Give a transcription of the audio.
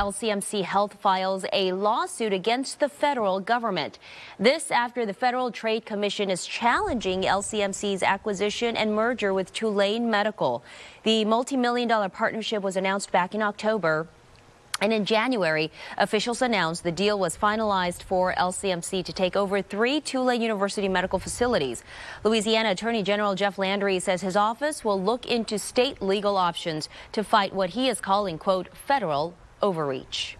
LCMC Health files a lawsuit against the federal government. This after the Federal Trade Commission is challenging LCMC's acquisition and merger with Tulane Medical. The multi-million dollar partnership was announced back in October. And in January, officials announced the deal was finalized for LCMC to take over three Tulane University medical facilities. Louisiana Attorney General Jeff Landry says his office will look into state legal options to fight what he is calling, quote, federal overreach.